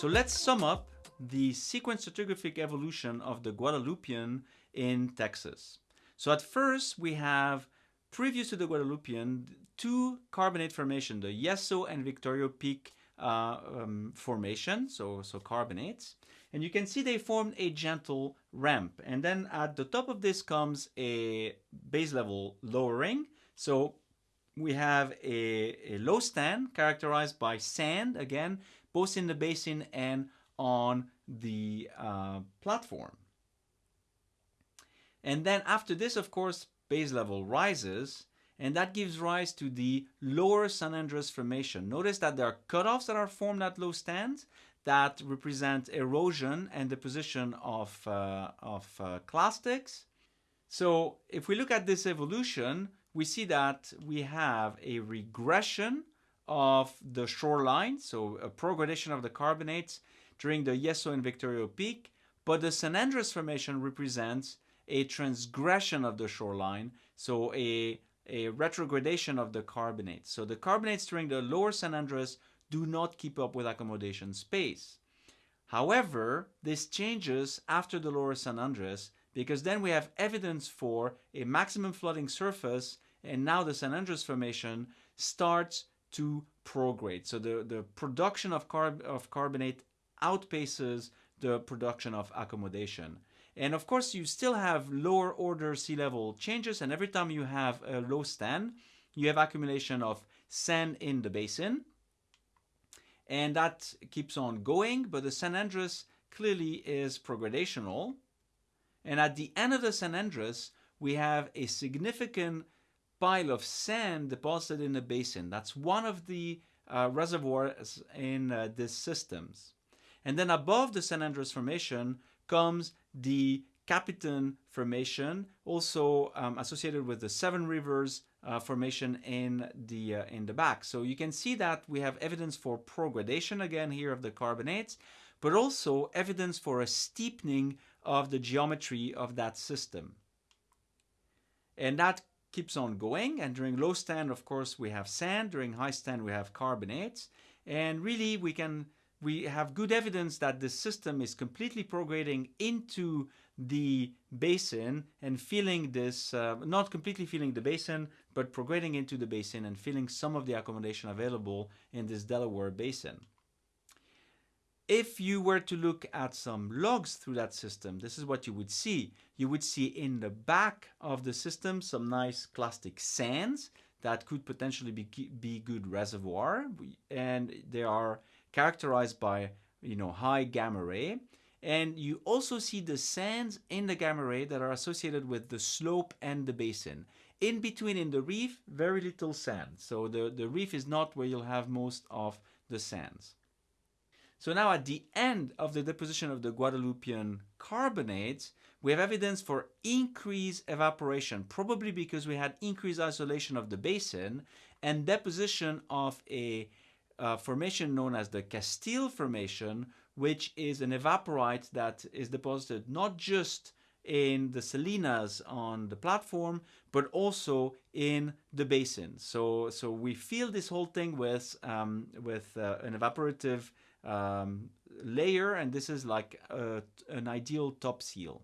So let's sum up the sequence stratigraphic evolution of the Guadalupian in Texas. So at first we have, previous to the Guadalupian, two carbonate formation, the Yeso and Victorio Peak uh, um, formation, so, so carbonates. And you can see they formed a gentle ramp. And then at the top of this comes a base level lowering. So we have a, a low stand characterized by sand, again, both in the basin and on the uh, platform. And then after this, of course, base level rises, and that gives rise to the lower San Andres Formation. Notice that there are cutoffs that are formed at low stands that represent erosion and deposition of, uh, of uh, clastics. So if we look at this evolution, we see that we have a regression of the shoreline, so a progradation of the carbonates during the Yeso and Victorio Peak, but the San Andres Formation represents a transgression of the shoreline, so a, a retrogradation of the carbonates. So the carbonates during the lower San Andres do not keep up with accommodation space. However, this changes after the lower San Andres because then we have evidence for a maximum flooding surface and now the San Andres Formation starts to prograde. So the, the production of, carb, of carbonate outpaces the production of accommodation. And of course, you still have lower order sea level changes. And every time you have a low stand, you have accumulation of sand in the basin. And that keeps on going. But the San Andres clearly is progradational. And at the end of the San Andres, we have a significant pile of sand deposited in a basin. That's one of the uh, reservoirs in uh, these systems. And then above the San Andres Formation comes the Capitan Formation, also um, associated with the Seven Rivers uh, Formation in the, uh, in the back. So you can see that we have evidence for progradation again here of the carbonates, but also evidence for a steepening of the geometry of that system. And that keeps on going. And during low stand, of course, we have sand. During high stand, we have carbonates. And really, we can we have good evidence that the system is completely prograding into the basin and filling this, uh, not completely filling the basin, but prograding into the basin and filling some of the accommodation available in this Delaware basin. If you were to look at some logs through that system, this is what you would see. You would see in the back of the system some nice clastic sands that could potentially be, be good reservoir. And they are characterized by you know high gamma ray. And you also see the sands in the gamma ray that are associated with the slope and the basin. In between in the reef very little sand. So the the reef is not where you'll have most of the sands so now at the end of the deposition of the Guadalupian carbonates, we have evidence for increased evaporation, probably because we had increased isolation of the basin and deposition of a uh, formation known as the Castile Formation, which is an evaporite that is deposited not just in the salinas on the platform, but also in the basin. So, so we fill this whole thing with, um, with uh, an evaporative um, layer, and this is like a, an ideal top seal.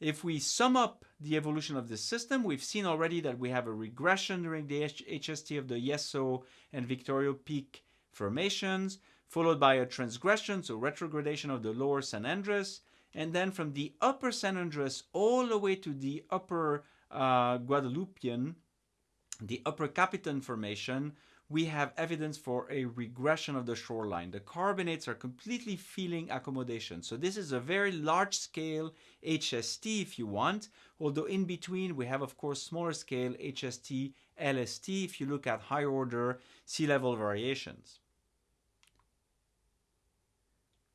If we sum up the evolution of this system, we've seen already that we have a regression during the HST of the Yeso and Victorio Peak formations, followed by a transgression, so retrogradation of the lower San Andres, and then from the upper San Andres all the way to the upper uh, the upper Capitan formation, we have evidence for a regression of the shoreline. The carbonates are completely feeling accommodation. So this is a very large scale HST if you want, although in between we have of course smaller scale HST, LST if you look at high order sea level variations.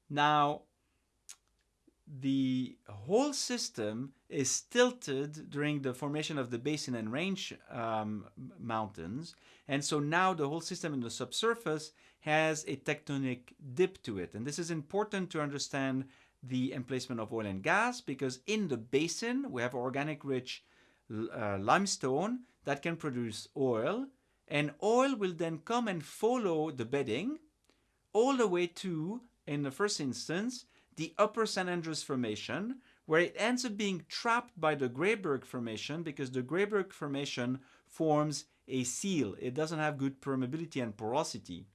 Now, the whole system is tilted during the formation of the basin and range um, mountains. And so now the whole system in the subsurface has a tectonic dip to it. And this is important to understand the emplacement of oil and gas because in the basin we have organic rich uh, limestone that can produce oil And oil will then come and follow the bedding all the way to, in the first instance, the upper San Andres Formation, where it ends up being trapped by the Grayburg Formation because the Grayburg Formation forms a seal. It doesn't have good permeability and porosity.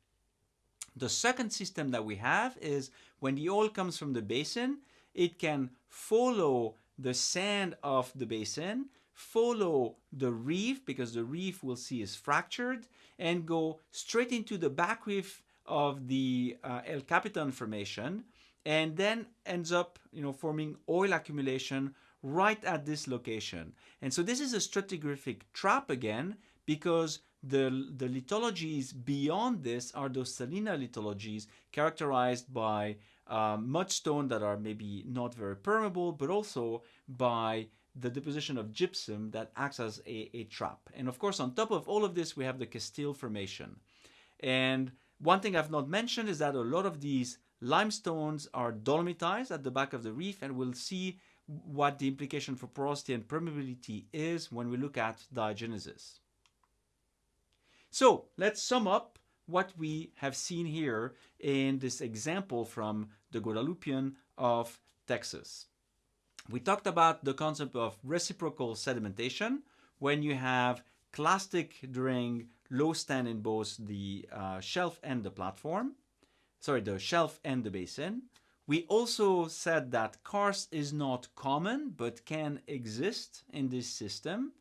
The second system that we have is when the oil comes from the basin, it can follow the sand of the basin, follow the reef because the reef we'll see is fractured, and go straight into the back reef of the uh, El Capitan Formation, and then ends up you know forming oil accumulation right at this location. And so this is a stratigraphic trap again because the, the lithologies beyond this are those salina lithologies characterized by um, mudstone that are maybe not very permeable, but also by the deposition of gypsum that acts as a, a trap. And of course, on top of all of this, we have the Castile Formation. And one thing I've not mentioned is that a lot of these limestones are dolomitized at the back of the reef, and we'll see what the implication for porosity and permeability is when we look at diagenesis. So let's sum up what we have seen here in this example from the Guadalupian of Texas. We talked about the concept of reciprocal sedimentation when you have clastic during low stand in both the uh, shelf and the platform, sorry, the shelf and the basin. We also said that karst is not common but can exist in this system.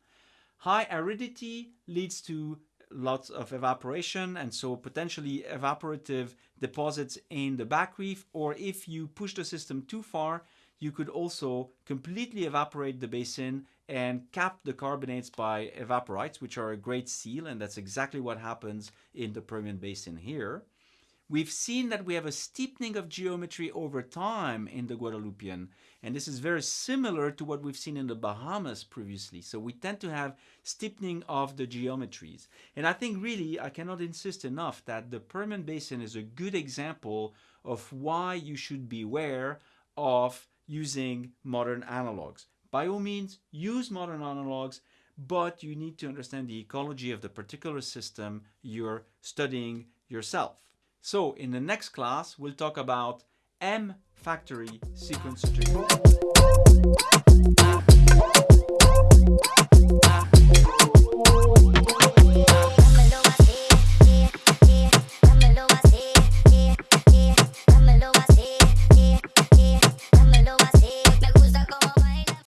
High aridity leads to lots of evaporation and so potentially evaporative deposits in the back reef or if you push the system too far you could also completely evaporate the basin and cap the carbonates by evaporites which are a great seal and that's exactly what happens in the Permian Basin here. We've seen that we have a steepening of geometry over time in the Guadalupian, and this is very similar to what we've seen in the Bahamas previously. So we tend to have steepening of the geometries. And I think really, I cannot insist enough that the Permian Basin is a good example of why you should beware of using modern analogs. By all means, use modern analogs, but you need to understand the ecology of the particular system you're studying yourself. So in the next class, we'll talk about M factory sequence trajectory.